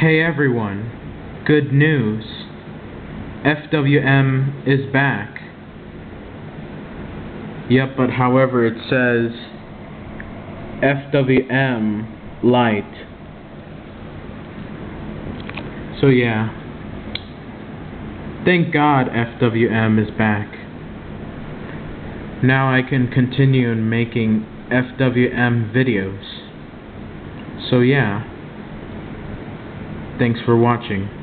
Hey everyone, good news. FWM is back. Yep, but however it says FWM Lite. So yeah. Thank God FWM is back. Now I can continue making FWM videos. So yeah. Thanks for watching.